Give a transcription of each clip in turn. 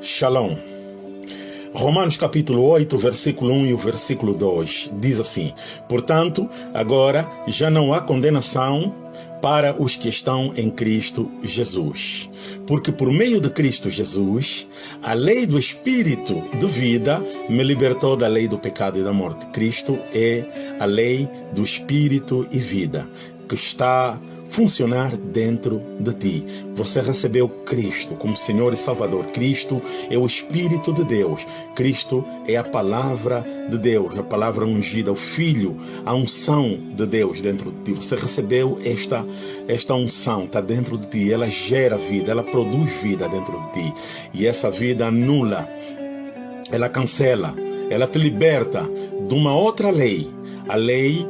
Shalom. Romanos capítulo 8, versículo 1 e o versículo 2 diz assim: Portanto, agora já não há condenação para os que estão em Cristo Jesus. Porque por meio de Cristo Jesus, a lei do Espírito de vida me libertou da lei do pecado e da morte. Cristo é a lei do Espírito e vida que está funcionar dentro de ti. Você recebeu Cristo como Senhor e Salvador. Cristo é o Espírito de Deus. Cristo é a palavra de Deus, a palavra ungida, o Filho, a unção de Deus dentro de ti. Você recebeu esta, esta unção, está dentro de ti. Ela gera vida, ela produz vida dentro de ti. E essa vida anula, ela cancela, ela te liberta de uma outra lei, a lei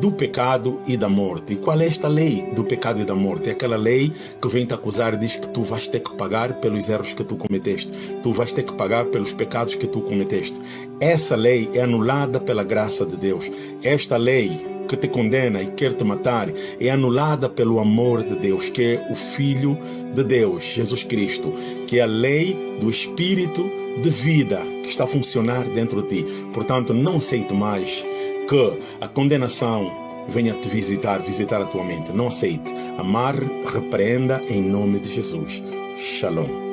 do pecado e da morte. E qual é esta lei do pecado e da morte? É aquela lei que vem te acusar e diz que tu vais ter que pagar pelos erros que tu cometeste. Tu vais ter que pagar pelos pecados que tu cometeste. Essa lei é anulada pela graça de Deus. Esta lei que te condena e quer te matar é anulada pelo amor de Deus, que é o Filho de Deus, Jesus Cristo, que é a lei do Espírito de vida que está a funcionar dentro de ti. Portanto, não aceite mais que a condenação venha te visitar, visitar a tua mente. Não aceite. Amar, repreenda em nome de Jesus. Shalom.